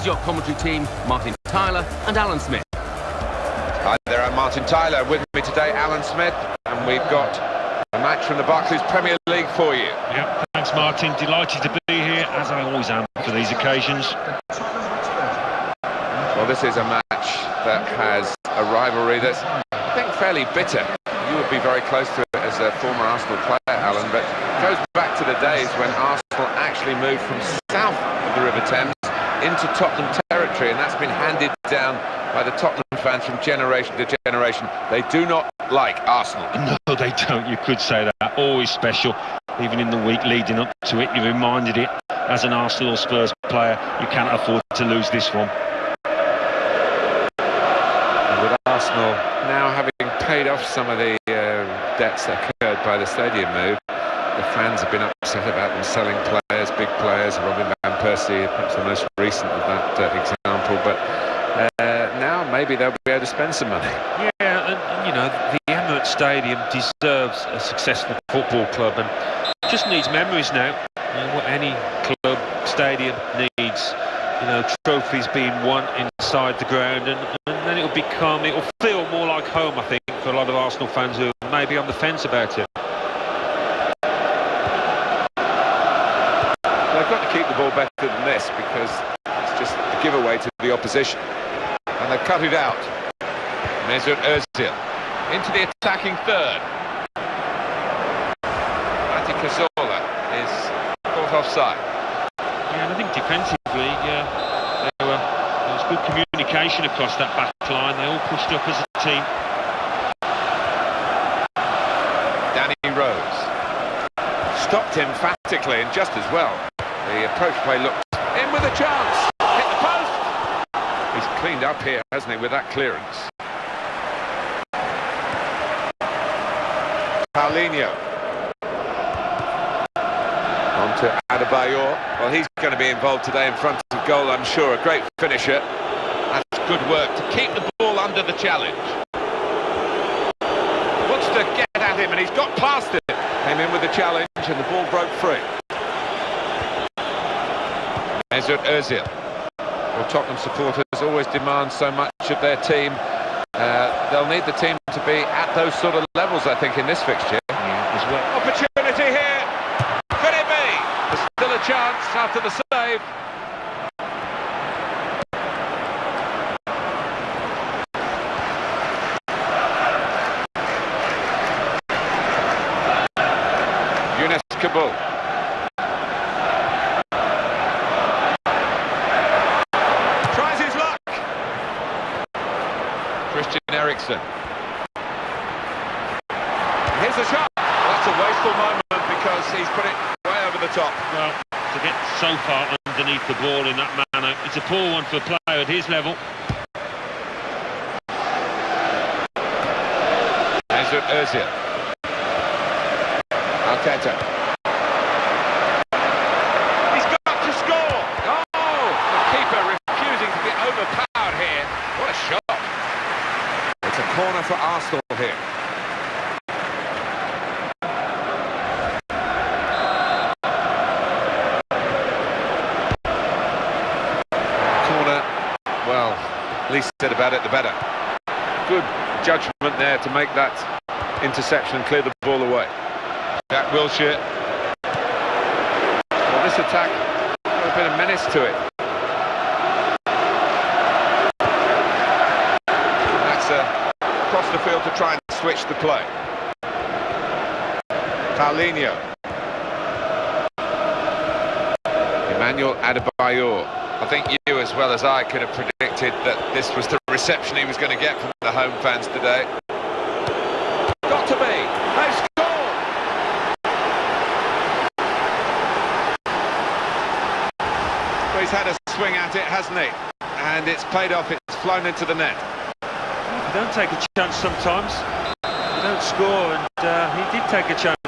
Here's your commentary team, Martin Tyler and Alan Smith. Hi there, I'm Martin Tyler. With me today, Alan Smith, and we've got a match from the Barclays Premier League for you. Yeah, thanks, Martin. Delighted to be here, as I always am for these occasions. Well, this is a match that has a rivalry that's, I think, fairly bitter. You would be very close to it as a former Arsenal player, Alan, but it goes back to the days when Arsenal actually moved from south of the River Thames into Tottenham territory, and that's been handed down by the Tottenham fans from generation to generation. They do not like Arsenal. No, they don't. You could say that. Always special. Even in the week leading up to it, you reminded it as an Arsenal Spurs player, you can't afford to lose this one. with Arsenal now having paid off some of the uh, debts that occurred by the stadium move, the fans have been upset about them selling players, big players, Robin Van Persie, perhaps the most recent of that uh, example, but uh, now maybe they'll be able to spend some money. Yeah, and, you know, the Emirates Stadium deserves a successful football club and just needs memories now. You know, what any club, stadium needs, you know, trophies being won inside the ground and, and then it'll become, it'll feel more like home, I think, for a lot of Arsenal fans who may be on the fence about it. They've got to keep the ball because it's just a giveaway to the opposition. And they've cut it out. Mesut Ozil into the attacking third. Santi Cazorla is caught offside. Yeah, and I think defensively, yeah, there, were, there was good communication across that back line. They all pushed up as a team. Danny Rose stopped him emphatically and just as well. The approach play looked with a chance. Hit the post. He's cleaned up here, hasn't he, with that clearance. Paulinho. On to Adebayor. Well, he's going to be involved today in front of goal, I'm sure. A great finisher. That's good work to keep the ball under the challenge. Wants to get at him, and he's got past it. Came in with the challenge, and the ball broke free. Mesut Ozil. Well, Tottenham supporters always demand so much of their team. Uh, they'll need the team to be at those sort of levels, I think, in this fixture. Yeah, as well. Opportunity here. Could it be? There's still a chance after the save. Younes Kaboul. Christian Here's a shot. That's a wasteful moment because he's put it way over the top. Well, to get so far underneath the ball in that manner, it's a poor one for a player at his level. Mesut Ozil. Arteta. He's got to score. Oh, the keeper refusing to be overpowered here. What a shot. It's a corner for Arsenal here. Corner, well, least said about it, the better. Good judgment there to make that interception and clear the ball away. Jack Wilshere. Well, this attack a bit of menace to it. That's uh, across the field to try and switch the play. Paulinho. Emmanuel Adebayor. I think you, as well as I, could have predicted that this was the reception he was going to get from the home fans today. Got to be. They've! Well, he's had a swing at it, hasn't he? And it's paid off, it's flown into the net. You don't take a chance sometimes. You don't score, and uh, he did take a chance.